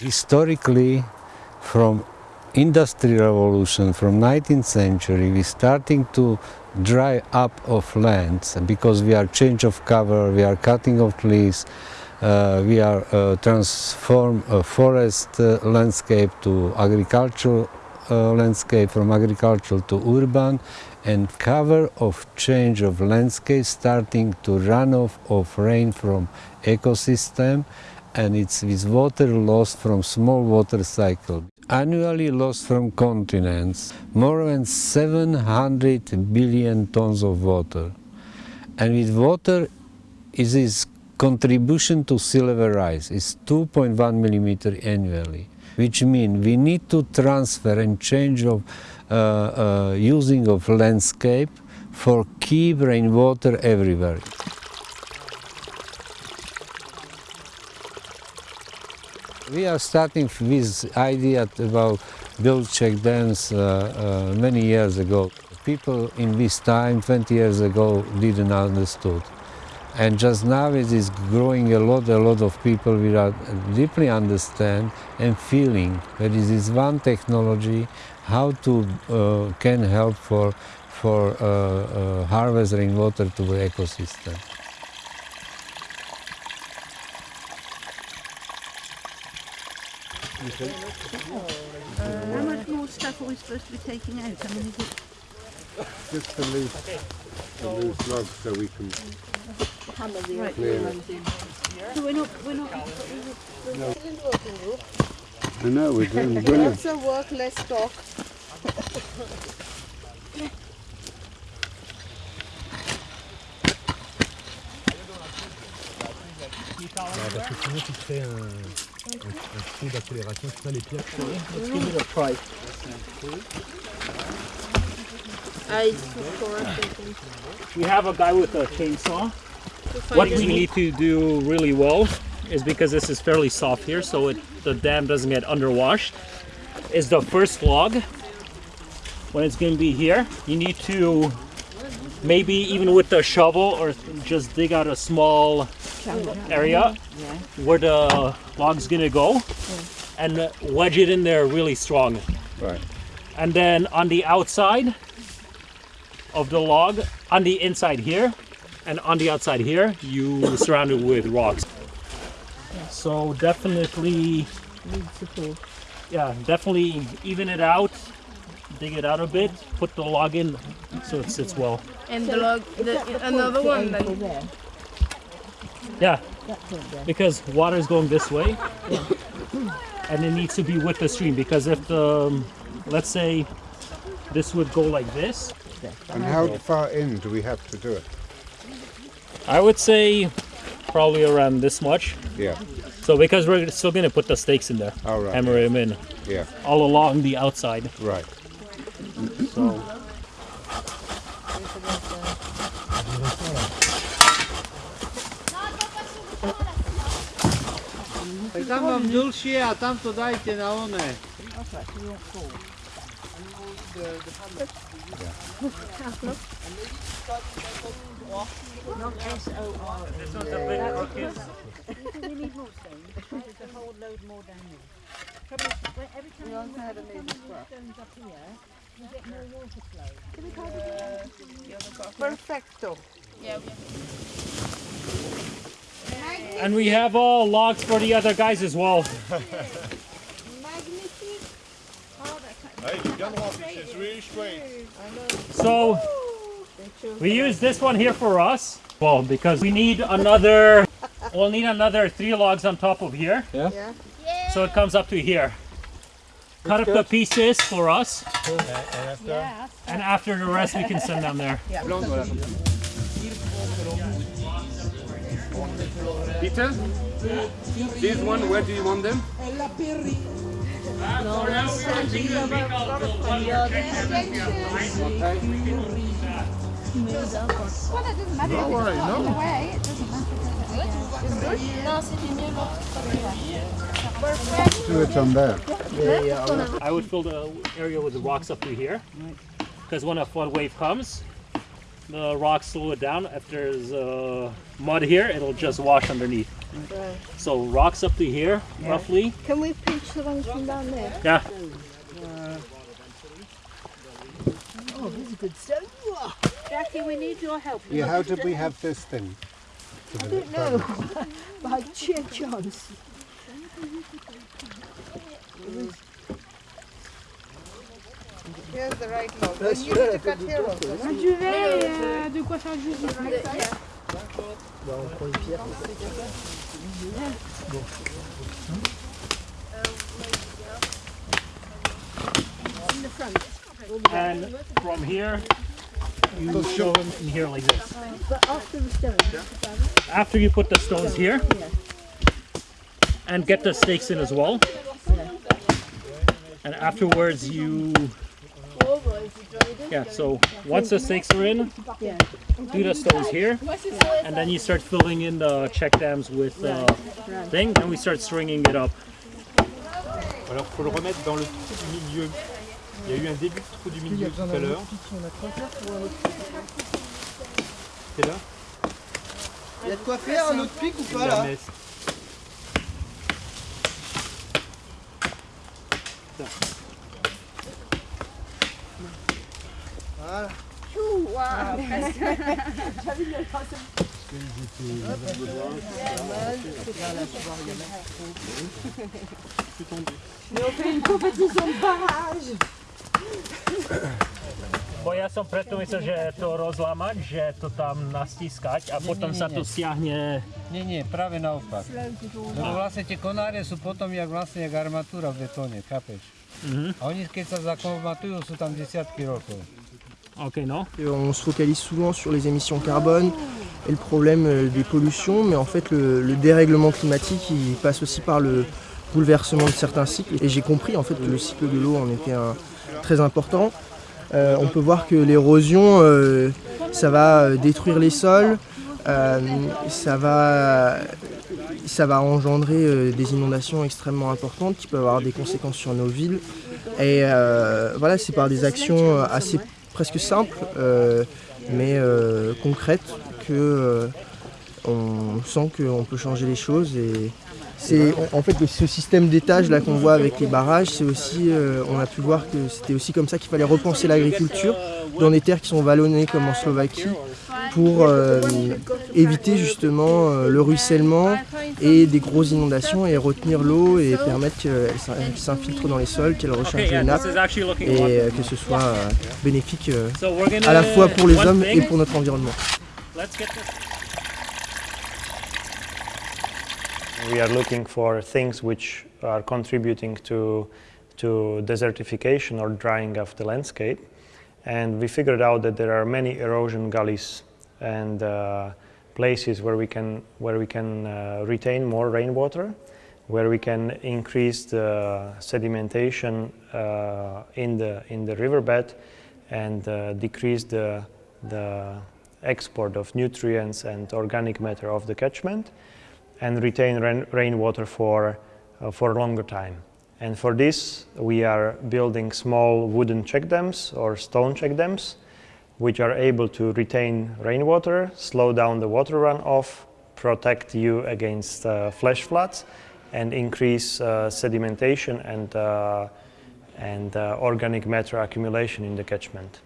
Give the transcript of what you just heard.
Historically, from industrial revolution from 19th century we starting to dry up of lands because we are change of cover we are cutting of trees uh, we are uh, transform a forest uh, landscape to agricultural uh, landscape from agricultural to urban and cover of change of landscape starting to run off of rain from ecosystem and it's with water loss from small water cycle. Annually lost from continents more than 700 billion tons of water. And with water is its contribution to sea level rise is 2.1 millimeter annually, which means we need to transfer and change of uh, uh, using of landscape for keep rainwater everywhere. We are starting with idea about build check dams uh, uh, many years ago. People in this time, 20 years ago, didn't understood. And just now it is growing a lot, a lot of people will deeply understand and feeling that this is one technology how to uh, can help for, for uh, uh, harvest rainwater to the ecosystem. Uh, how much more stuff are we supposed to be taking out? I mean, is it Just the loose, the loose logs so we can hammer the right? clear it. So we're not, we're not. I know, we're doing brilliant. Lots of work, less talk. parce que sinon tu crées un, un, d'accélération, c'est ça les pierres. A. We have a guy with a chainsaw. What we need to do really well is because this is fairly soft here, so it, the dam doesn't get underwashed, is the first log. When it's going to be here, you need to maybe even with the shovel or just dig out a small area where the log's going to go and wedge it in there really strong. Right. And then on the outside of the log, on the inside here, and on the outside here, you surround it with rocks. So definitely, yeah, definitely even it out, dig it out a bit, put the log in so it sits well. And the log, the, another one then. Yeah, because water is going this way, and it needs to be with the stream. Because if the, um, let's say, this would go like this, And how far in do we have to do it? I would say probably around this much. Yeah, So because we're still gonna put the stakes in there, all right. hammer them in Yeah, all along the outside. right. So Tam mam dulšie a tam to dajte na one. this one's a bit crooked. We need more stones. There's a whole load more down there. Trouble is, when- every time you put stones up here, you get more water flow. Can we kind of Perfecto. And we have all logs for the other guys as well. So we use this one here for us. Well, because we need another, we'll need another three logs on top of here. Yeah. So it comes up to here. Cut up the pieces for us, Yeah. and after the rest we can send down there. Peter, this one, where do you want them? Doesn't matter. Don't worry, no. Away, it doesn't matter. Do it on there. I would fill the area with the rocks up to here, because when a flood wave comes, the rocks slow it down. If there's uh, mud here, it'll just wash underneath. So rocks up to here, roughly. Can we pinch the ones from down there? Yeah. Oh, this is good stuff. Jackie, we need your help. Yeah, how did we have this thing? I don't know. By sheer chance. Here's the right log. Well, you need to cut here also. no? de quoi faire juste And from here, you oh, show them in here like this. But after the stone. After you put the stones here, and get the stakes in as well. And afterwards you, yeah, so once the stakes are in, do the stones here, and then you start filling in the check dams with uh, thing, and we start stringing it up. Alors faut le remettre dans le trou du milieu. Il y a eu un début de trou du milieu tout à l'heure. C'est là Il y a de quoi faire un autre pic ou pas La là messe. Voilà. Bo ja som preto myslel, že to rozlamať, že to tam nastískať a potom sa to stiahne. Nie, nie, práve naopak. Lebo vlastne tie konáre sú potom jak vlastne jak armatúra v betóne, chápeš? A oni keď sa zakomatujú, sú tam desiatky rokov. On se focalise souvent sur les émissions carbone et le problème euh, des pollutions, mais en fait le, le dérèglement climatique passe aussi par le bouleversement de certains cycles. Et j'ai compris en fait que le cycle de l'eau en était très important. Euh, on peut voir que l'érosion, euh, ça va détruire les sols, ça, va, ça va engendrer des inondations extrêmement importantes qui peuvent avoir des conséquences sur nos villes. Et voilà, c'est par des actions assez presque simples, euh, mais euh, concrètes, que euh, on sent qu'on peut changer les choses. Et c'est en fait ce système d'étage là qu'on voit avec les barrages, c'est aussi, on a pu voir que c'était aussi comme ça qu'il fallait repenser l'agriculture dans des terres qui sont vallonnées comme en Slovaquie pour éviter justement euh, le ruissellement et des grosses inondations et retenir l'eau et permettre qu'elle s'in- elle s'infiltre dans les sols, qu'elle recharge les nappes et euh, que ce soit euh, bénéfique à la fois pour les hommes et pour notre environnement. We are looking for things which are contributing to, to desertification or drying of the landscape. And we figured out that there are many erosion gullies and uh, places where we can, where we can uh, retain more rainwater, where we can increase the sedimentation uh, in, the, in the riverbed and uh, decrease the, the export of nutrients and organic matter of the catchment and retain rain, rainwater for, uh, for a longer time. And for this, we are building small wooden check dams or stone check dams, which are able to retain rainwater, slow down the water runoff, protect you against uh, flash floods, and increase uh, sedimentation and, uh, and uh, organic matter accumulation in the catchment.